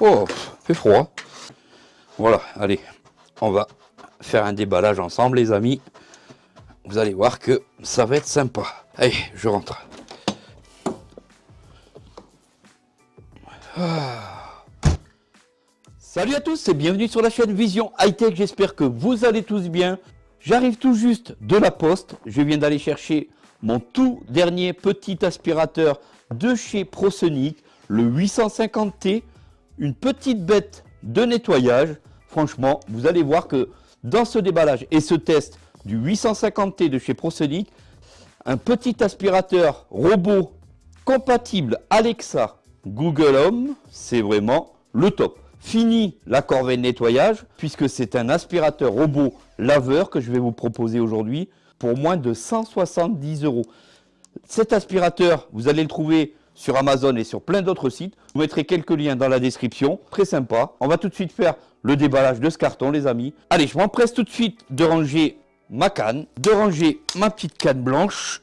Oh, fait froid. Voilà, allez, on va faire un déballage ensemble les amis. Vous allez voir que ça va être sympa. Allez, je rentre. Ah. Salut à tous et bienvenue sur la chaîne Vision High Tech. J'espère que vous allez tous bien. J'arrive tout juste de la poste. Je viens d'aller chercher mon tout dernier petit aspirateur de chez ProSonic, le 850T. Une petite bête de nettoyage. Franchement, vous allez voir que dans ce déballage et ce test du 850T de chez ProSonic, un petit aspirateur robot compatible Alexa Google Home, c'est vraiment le top. Fini la corvée de nettoyage, puisque c'est un aspirateur robot laveur que je vais vous proposer aujourd'hui pour moins de 170 euros. Cet aspirateur, vous allez le trouver sur Amazon et sur plein d'autres sites. Je vous mettrai quelques liens dans la description. Très sympa. On va tout de suite faire le déballage de ce carton, les amis. Allez, je m'empresse tout de suite de ranger ma canne, de ranger ma petite canne blanche.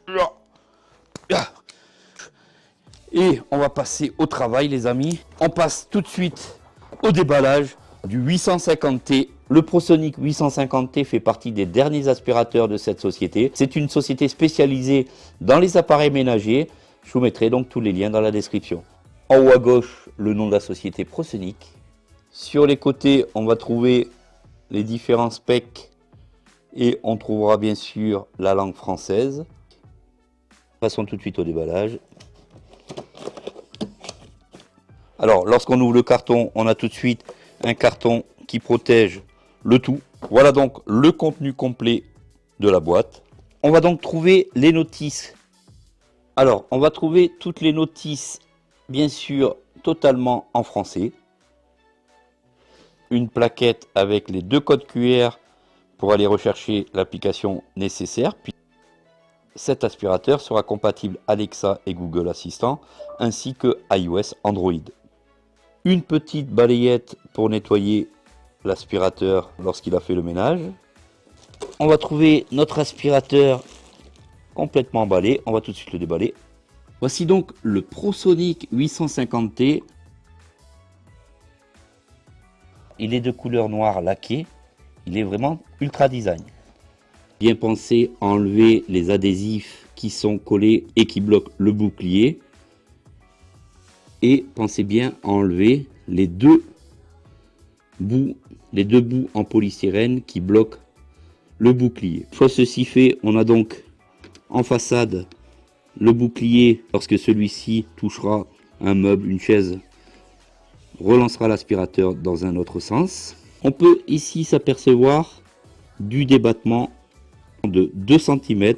Et on va passer au travail, les amis. On passe tout de suite au déballage du 850T. Le ProSonic 850T fait partie des derniers aspirateurs de cette société. C'est une société spécialisée dans les appareils ménagers. Je vous mettrai donc tous les liens dans la description. En haut à gauche, le nom de la société ProSonic. Sur les côtés, on va trouver les différents specs et on trouvera bien sûr la langue française. Passons tout de suite au déballage. Alors, lorsqu'on ouvre le carton, on a tout de suite un carton qui protège le tout. Voilà donc le contenu complet de la boîte. On va donc trouver les notices. Alors, on va trouver toutes les notices, bien sûr, totalement en français. Une plaquette avec les deux codes QR pour aller rechercher l'application nécessaire. Cet aspirateur sera compatible Alexa et Google Assistant, ainsi que iOS Android. Une petite balayette pour nettoyer l'aspirateur lorsqu'il a fait le ménage. On va trouver notre aspirateur complètement emballé. On va tout de suite le déballer. Voici donc le ProSonic 850T. Il est de couleur noire laqué. Il est vraiment ultra design. Bien pensé à enlever les adhésifs qui sont collés et qui bloquent le bouclier. Et pensez bien à enlever les deux bouts, les deux bouts en polystyrène qui bloquent le bouclier. Une fois ceci fait, on a donc en façade le bouclier lorsque celui-ci touchera un meuble, une chaise, relancera l'aspirateur dans un autre sens. On peut ici s'apercevoir du débattement de 2 cm.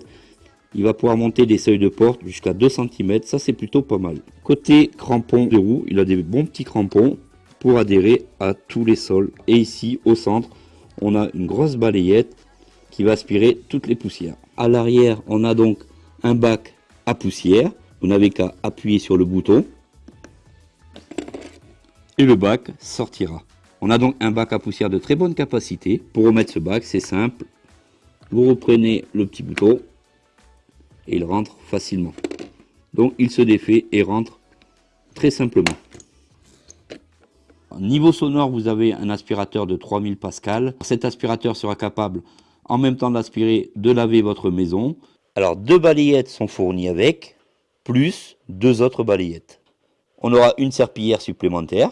Il va pouvoir monter des seuils de porte jusqu'à 2 cm. Ça, c'est plutôt pas mal. Côté crampon de roue, il a des bons petits crampons pour adhérer à tous les sols. Et ici, au centre, on a une grosse balayette qui va aspirer toutes les poussières. À l'arrière, on a donc un bac à poussière. Vous n'avez qu'à appuyer sur le bouton et le bac sortira. On a donc un bac à poussière de très bonne capacité. Pour remettre ce bac, c'est simple. Vous reprenez le petit bouton et il rentre facilement. Donc il se défait et rentre très simplement. Niveau sonore, vous avez un aspirateur de 3000 pascal. Cet aspirateur sera capable, en même temps d'aspirer, de laver votre maison. Alors, deux balayettes sont fournies avec, plus deux autres balayettes. On aura une serpillière supplémentaire,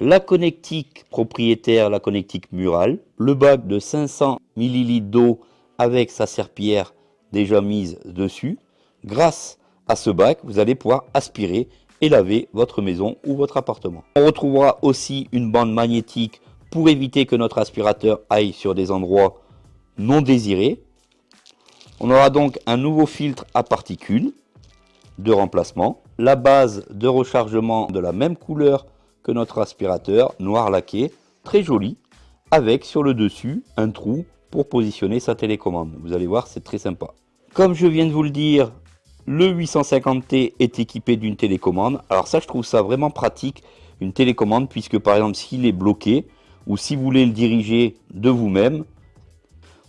la connectique propriétaire, la connectique murale, le bac de 500 ml d'eau avec sa serpillière déjà mise dessus. Grâce à ce bac, vous allez pouvoir aspirer et laver votre maison ou votre appartement. On retrouvera aussi une bande magnétique pour éviter que notre aspirateur aille sur des endroits non désirés. On aura donc un nouveau filtre à particules de remplacement. La base de rechargement de la même couleur que notre aspirateur, noir laqué, très joli, avec sur le dessus un trou pour positionner sa télécommande. Vous allez voir, c'est très sympa. Comme je viens de vous le dire, le 850T est équipé d'une télécommande. Alors ça, je trouve ça vraiment pratique, une télécommande, puisque par exemple, s'il est bloqué, ou si vous voulez le diriger de vous-même,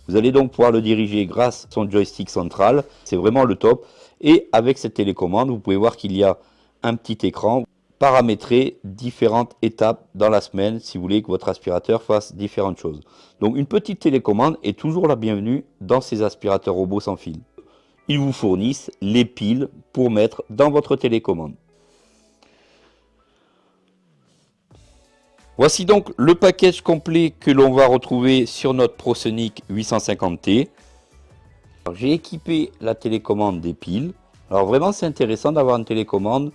vous allez donc pouvoir le diriger grâce à son joystick central. C'est vraiment le top. Et avec cette télécommande, vous pouvez voir qu'il y a un petit écran paramétrer différentes étapes dans la semaine si vous voulez que votre aspirateur fasse différentes choses. Donc une petite télécommande est toujours la bienvenue dans ces aspirateurs robots sans fil. Ils vous fournissent les piles pour mettre dans votre télécommande. Voici donc le package complet que l'on va retrouver sur notre ProSonic 850T. J'ai équipé la télécommande des piles. Alors vraiment c'est intéressant d'avoir une télécommande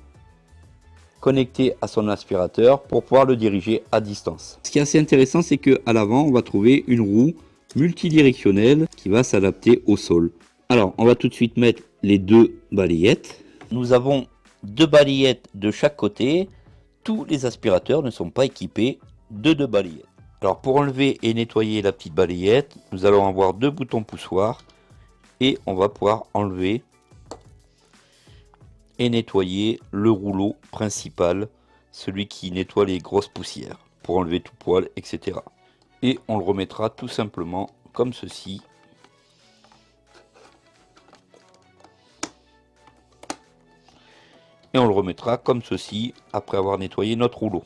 connectée à son aspirateur pour pouvoir le diriger à distance. Ce qui est assez intéressant c'est qu'à l'avant on va trouver une roue multidirectionnelle qui va s'adapter au sol. Alors on va tout de suite mettre les deux balayettes. Nous avons deux balayettes de chaque côté tous les aspirateurs ne sont pas équipés de deux balayettes. Alors pour enlever et nettoyer la petite balayette, nous allons avoir deux boutons poussoirs et on va pouvoir enlever et nettoyer le rouleau principal, celui qui nettoie les grosses poussières pour enlever tout poil, etc. Et on le remettra tout simplement comme ceci et on le remettra comme ceci après avoir nettoyé notre rouleau.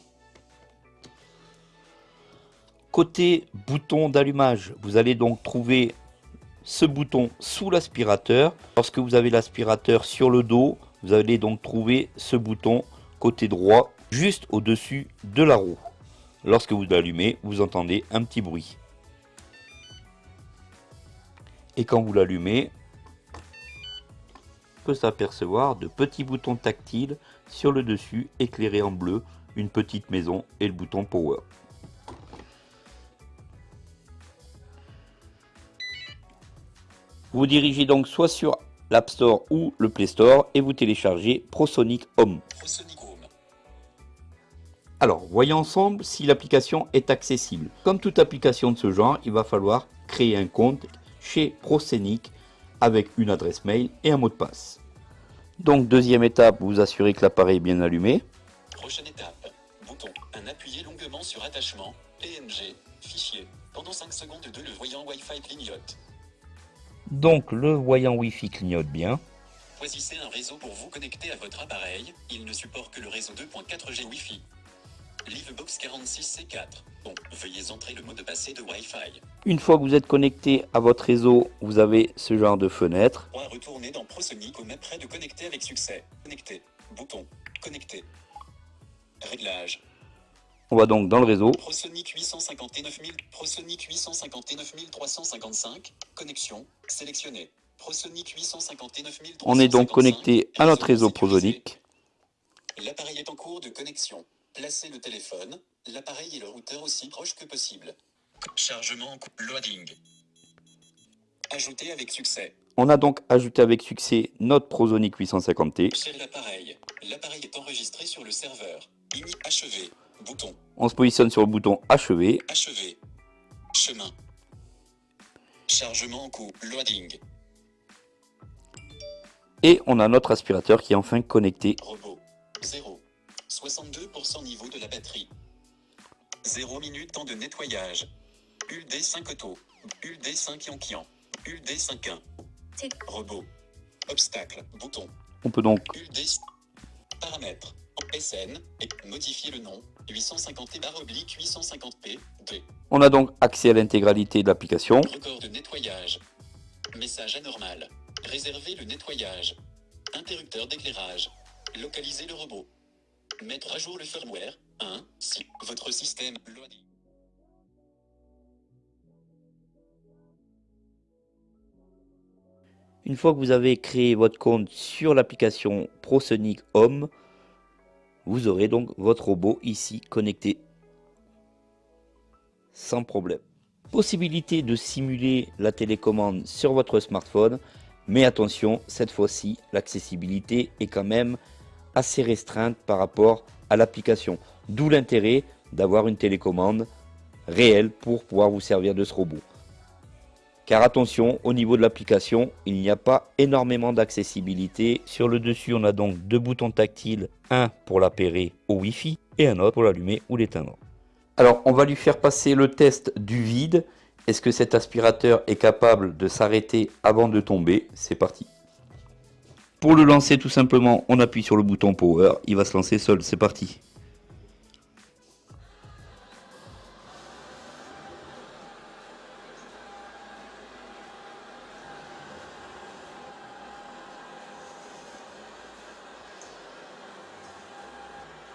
Côté bouton d'allumage, vous allez donc trouver ce bouton sous l'aspirateur. Lorsque vous avez l'aspirateur sur le dos, vous allez donc trouver ce bouton côté droit juste au-dessus de la roue. Lorsque vous l'allumez, vous entendez un petit bruit. Et quand vous l'allumez, peut s'apercevoir de petits boutons tactiles sur le dessus éclairés en bleu, une petite maison et le bouton Power. Vous dirigez donc soit sur l'App Store ou le Play Store et vous téléchargez ProSonic Home. Alors, voyons ensemble si l'application est accessible. Comme toute application de ce genre, il va falloir créer un compte chez ProSonic avec une adresse mail et un mot de passe. Donc deuxième étape, vous assurez que l'appareil est bien allumé. Prochaine étape, bouton, un appuyé longuement sur attachement, PNG, fichier. Pendant 5 secondes de le voyant Wi-Fi clignote. Donc le voyant Wi-Fi clignote bien. Choisissez un réseau pour vous connecter à votre appareil, il ne supporte que le réseau 2.4G Wi-Fi. Livebox 46C4. Bon, veuillez entrer le mot de passe de Wi-Fi. Une fois que vous êtes connecté à votre réseau, vous avez ce genre de fenêtre. On va retourner dans ProSonic au même près de connecter avec succès. Connecter. Bouton. Connecter. Réglage. On va donc dans le réseau. ProSonic 859 000, ProSonic 859 355. Connexion. Sélectionné. ProSonic 859 355. On est donc connecté à notre réseau ProSonic. L'appareil est en cours de connexion. Placez le téléphone, l'appareil et le routeur aussi proches que possible. Chargement en loading. Ajouter avec succès. On a donc ajouté avec succès notre ProSonic 850T. Chez l'appareil. L'appareil est enregistré sur le serveur. Ini achevé. Bouton. On se positionne sur le bouton achevé. Achevé. Chemin. Chargement en cours. Loading. Et on a notre aspirateur qui est enfin connecté. Robot. 0. 62% niveau de la batterie. 0 minute temps de nettoyage. ULD5 auto. ULD5 Yankian. ULD5 1. Robot. Obstacle. Bouton. On peut donc ULD paramètres. SN et modifier le nom 850 barre oblique 850p 2. On a donc accès à l'intégralité de l'application. Record de nettoyage. Message anormal. Réserver le nettoyage. Interrupteur d'éclairage. Localiser le robot. Mettre à jour le firmware. 1. Si votre système loading. Une fois que vous avez créé votre compte sur l'application ProSonic Home, vous aurez donc votre robot ici connecté sans problème. Possibilité de simuler la télécommande sur votre smartphone, mais attention, cette fois-ci, l'accessibilité est quand même assez restreinte par rapport à l'application. D'où l'intérêt d'avoir une télécommande réelle pour pouvoir vous servir de ce robot. Car attention, au niveau de l'application, il n'y a pas énormément d'accessibilité. Sur le dessus, on a donc deux boutons tactiles, un pour l'appairer au Wi-Fi et un autre pour l'allumer ou l'éteindre. Alors, on va lui faire passer le test du vide. Est-ce que cet aspirateur est capable de s'arrêter avant de tomber? C'est parti. Pour le lancer tout simplement, on appuie sur le bouton power, il va se lancer seul, c'est parti.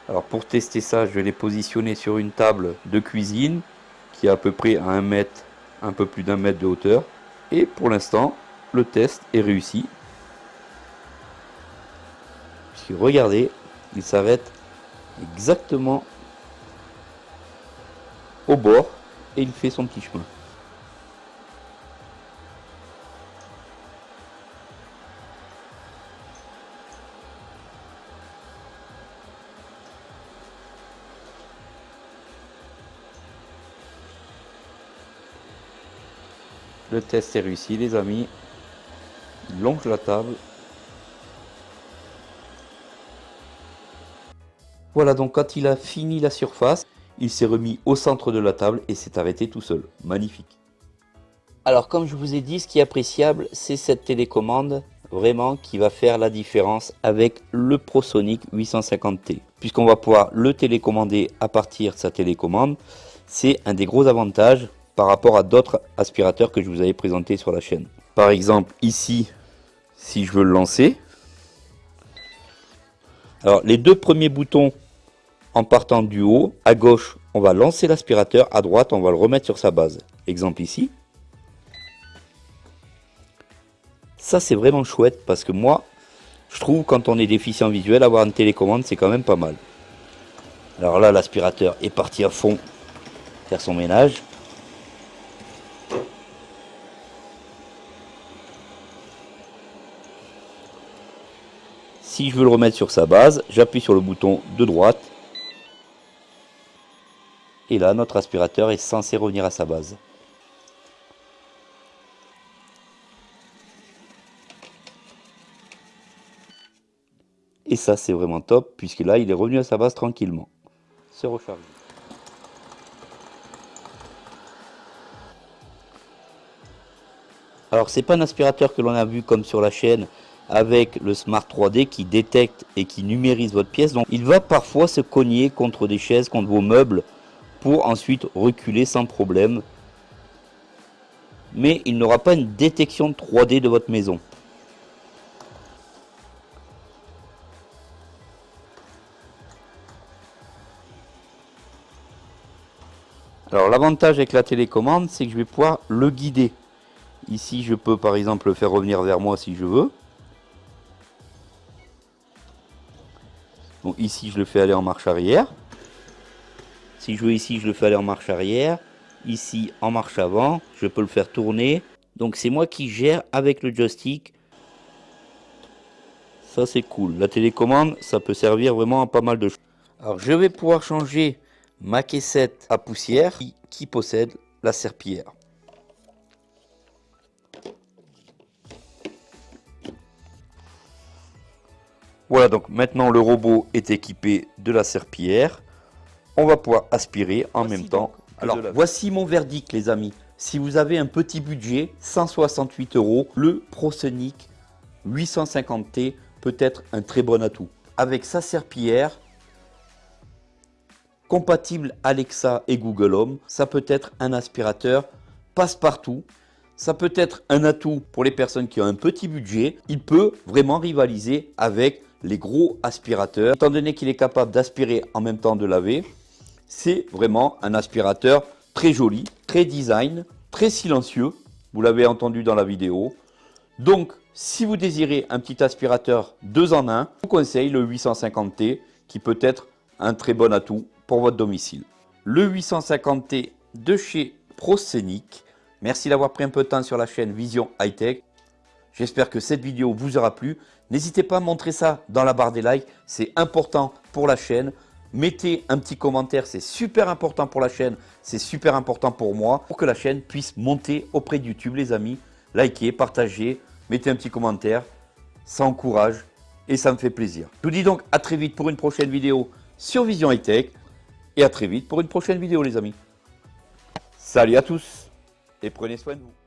Alors pour tester ça, je vais les positionner sur une table de cuisine qui est à peu près à un mètre, un peu plus d'un mètre de hauteur. Et pour l'instant, le test est réussi. Regardez, il s'arrête exactement au bord et il fait son petit chemin. Le test est réussi les amis. Il longe la table. Voilà donc quand il a fini la surface, il s'est remis au centre de la table et s'est arrêté tout seul. Magnifique. Alors comme je vous ai dit, ce qui est appréciable, c'est cette télécommande vraiment qui va faire la différence avec le ProSonic 850T. Puisqu'on va pouvoir le télécommander à partir de sa télécommande, c'est un des gros avantages par rapport à d'autres aspirateurs que je vous avais présentés sur la chaîne. Par exemple, ici, si je veux le lancer, alors les deux premiers boutons en partant du haut, à gauche, on va lancer l'aspirateur, à droite, on va le remettre sur sa base. Exemple ici. Ça, c'est vraiment chouette parce que moi, je trouve quand on est déficient visuel, avoir une télécommande, c'est quand même pas mal. Alors là, l'aspirateur est parti à fond faire son ménage. Si je veux le remettre sur sa base, j'appuie sur le bouton de droite. Et là, notre aspirateur est censé revenir à sa base. Et ça, c'est vraiment top, puisque là, il est revenu à sa base tranquillement. Se recharger. Alors, c'est pas un aspirateur que l'on a vu comme sur la chaîne, avec le Smart 3D qui détecte et qui numérise votre pièce. Donc il va parfois se cogner contre des chaises, contre vos meubles, pour ensuite reculer sans problème. Mais il n'aura pas une détection 3D de votre maison. Alors l'avantage avec la télécommande, c'est que je vais pouvoir le guider. Ici, je peux par exemple le faire revenir vers moi si je veux. ici, je le fais aller en marche arrière. Si je veux ici, je le fais aller en marche arrière. Ici, en marche avant. Je peux le faire tourner. Donc, c'est moi qui gère avec le joystick. Ça, c'est cool. La télécommande, ça peut servir vraiment à pas mal de choses. Alors, je vais pouvoir changer ma caissette à poussière qui possède la serpillière. Voilà, donc maintenant le robot est équipé de la serpillière. On va pouvoir aspirer en même temps. Alors, voici mon verdict, les amis. Si vous avez un petit budget, 168 euros, le ProSonic 850T peut être un très bon atout. Avec sa serpillière, compatible Alexa et Google Home, ça peut être un aspirateur passe-partout. Ça peut être un atout pour les personnes qui ont un petit budget. Il peut vraiment rivaliser avec les gros aspirateurs. Étant donné qu'il est capable d'aspirer en même temps de laver, c'est vraiment un aspirateur très joli, très design, très silencieux. Vous l'avez entendu dans la vidéo. Donc, si vous désirez un petit aspirateur 2 en 1, je vous conseille le 850T qui peut être un très bon atout pour votre domicile. Le 850T de chez ProScenic. Merci d'avoir pris un peu de temps sur la chaîne Vision High Tech. J'espère que cette vidéo vous aura plu. N'hésitez pas à montrer ça dans la barre des likes, c'est important pour la chaîne. Mettez un petit commentaire, c'est super important pour la chaîne, c'est super important pour moi, pour que la chaîne puisse monter auprès de YouTube les amis. Likez, partagez, mettez un petit commentaire, ça encourage et ça me fait plaisir. Je vous dis donc à très vite pour une prochaine vidéo sur Vision High Tech et à très vite pour une prochaine vidéo les amis. Salut à tous et prenez soin de vous.